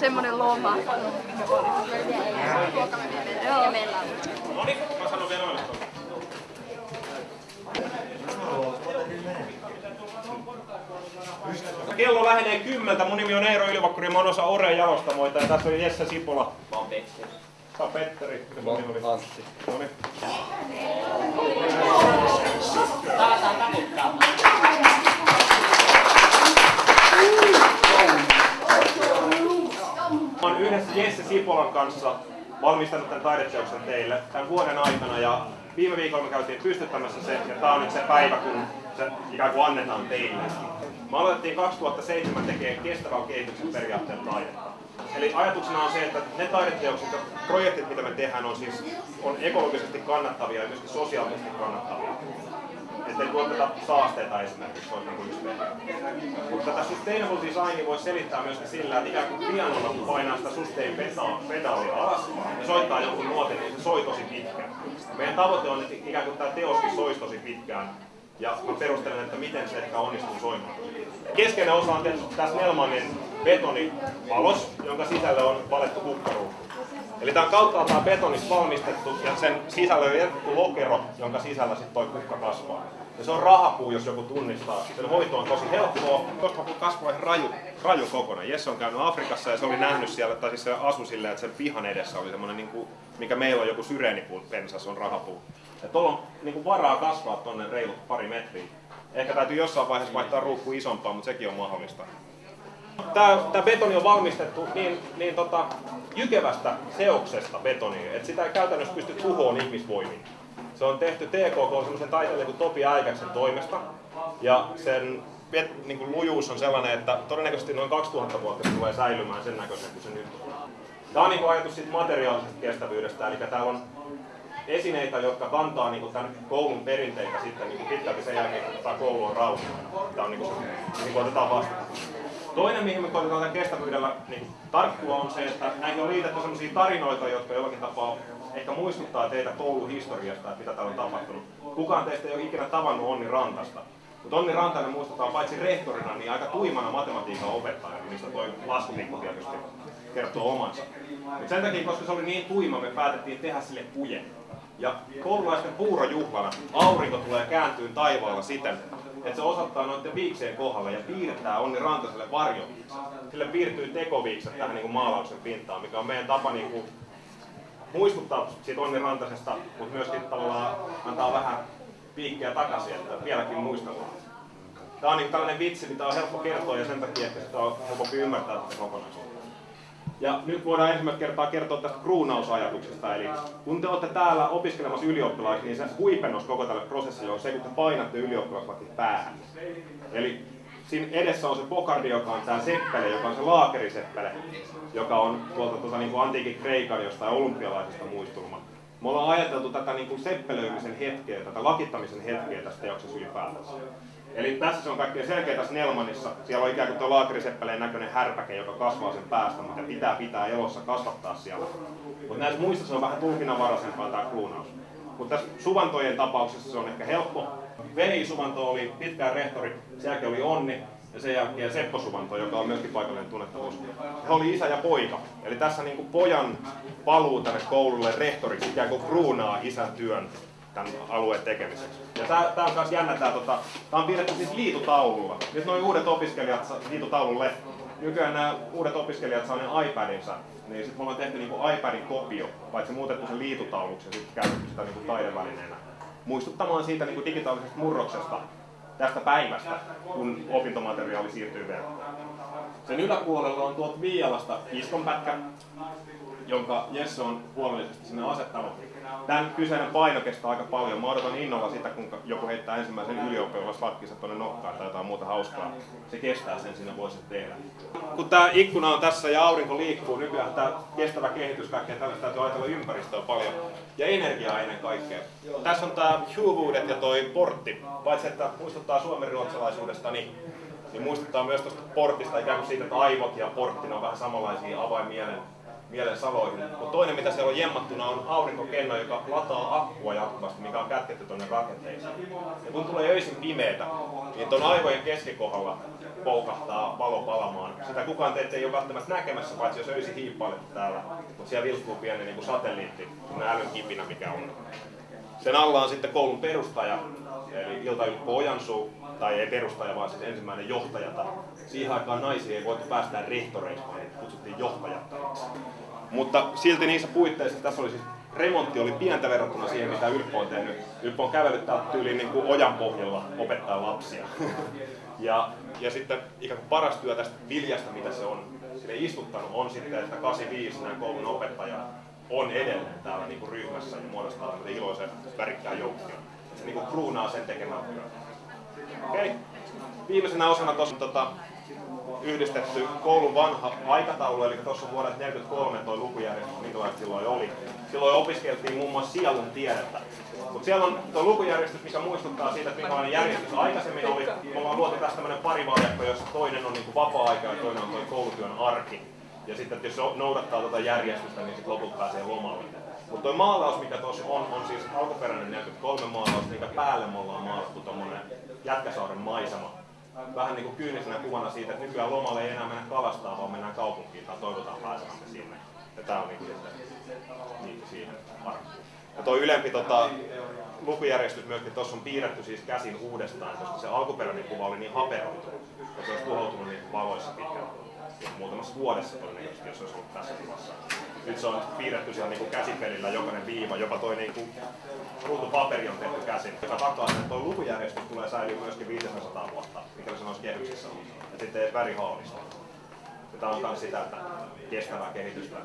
Semmonen loma. Joo. No niin, mä sanon vielä noille. Kello lähenee kymmentä. Mun nimi on Eero Ilvakkuri, mä oon osa Ore jalostamoita ja tässä on Jesse Sipola. Mä oon Petteri. Sä oot Petteri. Ja mun nimi oli Oon yhdessä Jesse Sipolan kanssa valmistanut tämän taideteoksen teille tämän vuoden aikana ja viime viikolla me käytiin pystyttämässä se ja tää on nyt se päivä kun se ikään kuin annetaan teille. Me aloitettiin 2007 tekemään kestävän kehityksen periaatteella taidetta. Eli ajatuksena on se, että ne taideteokset ja projektit, mitä me tehdään, on siis on ekologisesti kannattavia ja myöskin sosiaalisesti kannattavia. Että ei tuoteta saasteita esimerkiksi, se on niin yksi. Mutta tätä sustainable designia voi selittää myöskin sillä, että ikään kuin pianolla kun painaa sitä sustain pedalia alas ja soittaa jonkun nuotin, niin se soi tosi pitkään. Meidän tavoite on, että ikään kuin tämä teoskin soisi tosi pitkään. Ja mä perustelen, että miten se ehkä onnistuu soimaan. Keskeinen osa on tässä Nelmanin betonipalos, jonka sisälle on valettu kukkaruukku. Eli tämä on kauttaaltaan betonista valmistettu ja sen sisällä on jätetty lokero, jonka sisällä sitten toi kukka kasvaa. Ja se on rahapuu, jos joku tunnistaa. Sen hoito on tosi helppoa, koska kun kasvoi raju, raju kokonaan. Jesse on käynyt Afrikassa ja se oli nähnyt siellä, tai siis se asui silleen, että sen pihan edessä oli semmoinen, niin kuin, mikä meillä on joku syreenipuu pensas, on rahapuu. Ja tuolla on niin kuin varaa kasvaa tonne reilut pari metriä. Ehkä täytyy jossain vaiheessa vaihtaa ruukku isompaa, mutta sekin on mahdollista. Tämä, betoni on valmistettu niin, niin tota, jykevästä seoksesta betonia, että sitä ei käytännössä pysty tuhoon ihmisvoimin. Se on tehty TKK semmoisen taiteilijan kuin Topi Äikäksen toimesta. Ja sen niin kuin lujuus on sellainen, että todennäköisesti noin 2000 vuotta se tulee säilymään sen näköisen kuin se nyt on. Tämä on niin kuin ajatus siitä materiaalisesta kestävyydestä, eli täällä on esineitä, jotka kantaa niin kuin tämän koulun perinteitä sitten niin kuin pitkälti sen jälkeen, kun tämä koulu on rauhoittunut. Tämä on niin kuin, niin kuin otetaan vastaan. Toinen, mihin me koitetaan tämän kestävyydellä niin tarttua, on se, että näihin on liitetty sellaisia tarinoita, jotka jollakin tapaa ehkä muistuttaa teitä kouluhistoriasta, että mitä täällä on tapahtunut. Kukaan teistä ei ole ikinä tavannut Onni Rantasta. Mutta Onni Rantanen muistetaan paitsi rehtorina, niin aika tuimana matematiikan opettajana, mistä toi laskutikku tietysti kertoo omansa. Mut sen takia, koska se oli niin tuima, me päätettiin tehdä sille puje. Ja koululaisten puurojuhlana aurinko tulee kääntyy taivaalla siten, että se osoittaa noiden viikseen kohdalle ja piirtää Onni Rantaselle varjoviikset. Sille piirtyy tekoviikset tähän niin kuin maalauksen pintaan, mikä on meidän tapa niin kuin muistuttaa siitä Onni Rantasesta, mutta myöskin tavallaan antaa vähän piikkejä takaisin, että vieläkin muistellaan. Tämä on niin tällainen vitsi, mitä on helppo kertoa ja sen takia, että sitä on helpompi ymmärtää tätä kokonaisuutta. Ja nyt voidaan ensimmäistä kertaa kertoa tästä kruunausajatuksesta. Eli kun te olette täällä opiskelemassa ylioppilaiksi, niin se huipennus koko tälle prosessille on se, kun te painatte ylioppilaslaki päähän. Eli siinä edessä on se pokardi, joka on tämä seppele, joka on se laakeriseppele, joka on tuolta tuota, niin kuin antiikin Kreikan jostain olympialaisesta muistelma. Me ollaan ajateltu tätä niin kuin seppelöimisen hetkeä, tätä lakittamisen hetkeä tässä teoksessa ylipäätänsä. Eli tässä se on kaikkein selkeä tässä Nelmanissa. Siellä on ikään kuin tuo laakeriseppeleen näköinen härpäke, joka kasvaa sen päästä, mutta pitää pitää elossa kasvattaa siellä. Mutta näissä muissa se on vähän tulkinnanvaraisempaa tämä kruunaus. Mutta tässä Suvantojen tapauksessa se on ehkä helppo. Veli Suvanto oli pitkään rehtori, sen jälkeen oli Onni, ja sen jälkeen Seppo Suvanto, joka on myöskin paikallinen tunnettavuus. He oli isä ja poika. Eli tässä niin kuin pojan paluu tänne koululle rehtoriksi ikään kuin kruunaa isän työn tämän alueen tekemiseksi. Ja tää on myös jännä, tää, tota, on piirretty siis liitutaululla. Nyt noin uudet opiskelijat liitutaululle, nykyään nämä uudet opiskelijat saa ne iPadinsa, niin sitten me ollaan tehty niinku iPadin kopio, paitsi muutettu sen liitutauluksi ja sitten käytetty sitä niinku taidevälineenä. Muistuttamaan siitä niinku digitaalisesta murroksesta tästä päivästä, kun opintomateriaali siirtyy verkkoon. Sen yläpuolella on tuolta Viialasta iskonpätkä, jonka Jesse on huolellisesti sinne asettanut. Tämän kyseinen paino kestää aika paljon. Mä odotan innolla sitä, kun joku heittää ensimmäisen ylioppilaslakkinsa tuonne nokkaan tai jotain muuta hauskaa. Se kestää sen, sinne voisi tehdä. Kun tämä ikkuna on tässä ja aurinko liikkuu, nykyään tämä kestävä kehitys, kaikkea tällaista täytyy ajatella ympäristöä paljon. Ja energiaa ennen kaikkea. Tässä on tämä Huvuudet ja toi portti. Paitsi että muistuttaa suomenruotsalaisuudesta, niin niin muistuttaa myös tuosta portista ikään kuin siitä, että aivot ja portti on vähän samanlaisia avaimielen mielen saloihin. Mutta toinen, mitä siellä on jemmattuna, on aurinkokenno, joka lataa akkua jatkuvasti, mikä on kätketty tuonne rakenteisiin. Ja kun tulee öisin pimeätä, niin tuon aivojen keskikohdalla poukahtaa valo palamaan. Sitä kukaan teitä ei ole välttämättä näkemässä, paitsi jos öisin hiippailette täällä. Mutta siellä vilkkuu pieni niin kuin satelliitti, älyn kipinä, mikä on. Sen alla on sitten koulun perustaja, eli Ilta Ylppö Ojansuu, tai ei perustaja, vaan siis ensimmäinen johtaja. Siihen aikaan naisia ei voitu päästää rehtoreiksi, vaan kutsuttiin johtajattajiksi. Mutta silti niissä puitteissa tässä oli siis remontti oli pientä verrattuna siihen, mitä Ylppö on tehnyt. Ylppö on kävellyt täältä tyyliin niin kuin ojan pohjalla opettaa lapsia. ja, ja sitten ikään kuin paras työ tästä viljasta, mitä se on sille istuttanut, on sitten, että 85 nämä koulun opettaja on edelleen täällä niin kuin ryhmässä ja muodostaa iloisen värikkään joukkion. Se niin kuin kruunaa sen tekemään työn. Okei. Okay. Viimeisenä osana tuossa tota, yhdistetty koulun vanha aikataulu, eli tuossa vuodelta 43 tuo lukujärjestys, minkälaista silloin oli. Silloin opiskeltiin muun muassa sielun tiedettä. Mutta siellä on tuo lukujärjestys, mikä muistuttaa siitä, että minkälainen järjestys aikaisemmin oli. Me ollaan luotu tästä tämmöinen parivaljakko, jossa toinen on niinku vapaa-aika ja toinen on tuo koulutyön arki. Ja sitten että jos noudattaa tuota järjestystä, niin sitten lopulta pääsee lomalle. Mutta tuo maalaus, mikä tuossa on, on siis alkuperäinen 43 maalaus, minkä päälle me ollaan maalattu tuommoinen Jätkäsaaren maisema. Vähän niin kuin kyynisenä kuvana siitä, että nykyään lomalle ei enää mennä kalastaa, vaan mennään kaupunkiin tai toivotaan pääsemämme sinne. Ja tää on niin kuin sitten niin siihen arkkuun. Ja tuo ylempi tota, lukujärjestys myöskin tuossa on piirretty siis käsin uudestaan, koska se alkuperäinen kuva oli niin haperoitunut, ja se olisi tuhoutunut niin valoissa pitkään muutamassa vuodessa todennäköisesti, jos olisi ollut tässä kuvassa. Nyt se on piirretty siellä niin käsipelillä jokainen viiva, jopa toi niin kuin ruutupaperi on tehty käsin, joka takaa sen, että tuo lukujärjestys tulee säilyä myöskin 500 vuotta, mikä se olisi kehyksissä ollut. Ja sitten värihaalista. Ja tämä on myös sitä, että kestävää kehitystä.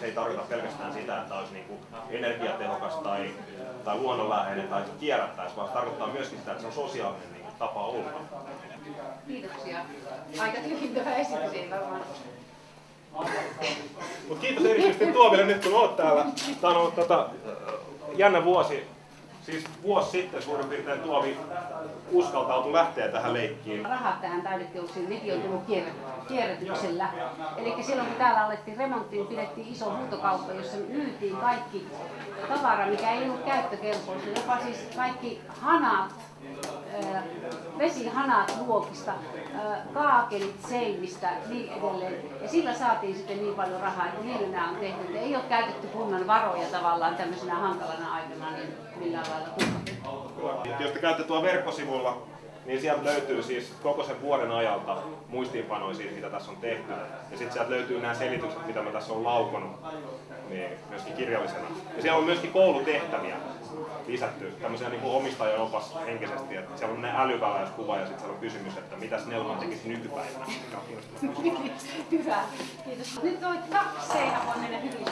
Se ei tarkoita pelkästään sitä, että olisi niin kuin energiatehokas tai, tai luonnonläheinen tai kierrättäisi, vaan se tarkoittaa myöskin sitä, että se on sosiaalinen niin kuin, tapa olla. Kiitoksia. Aika tyhjentävä esitys, ei varmaan. Mut kiitos erityisesti Tuomille nyt kun olet täällä. Tämä on ollut tota, jännä vuosi. Siis vuosi sitten suurin piirtein Tuomi uskaltautui lähteä tähän leikkiin. Rahat tähän taideteoksiin, nekin on tullut kierrätyksellä. Eli silloin kun täällä alettiin remonttiin, pidettiin iso huutokauppa, jossa myytiin kaikki tavara, mikä ei ollut käyttökelpoista. Jopa siis kaikki hanat, vesihanat luokista, kaakelit seinistä, niin edelleen. Ja sillä saatiin sitten niin paljon rahaa, että niillä nämä on tehty. Että ei ole käytetty kunnan varoja tavallaan tämmöisenä hankalana aikana niin millään lailla Jos te käytte tuolla verkkosivulla, niin sieltä löytyy siis koko sen vuoden ajalta muistiinpanoja siitä, mitä tässä on tehty. Ja sitten sieltä löytyy nämä selitykset, mitä mä tässä on laukonut, niin myöskin kirjallisena. Ja siellä on myöskin koulutehtäviä lisätty, tämmöisiä niin kuin omistajan opas henkisesti, että siellä on ne älyväläyskuva ja sitten siellä on kysymys, että mitä Snellman tekisi nykypäivänä. Hyvä, kiitos. Nyt toi kaksi seinä voi mennä hyvin.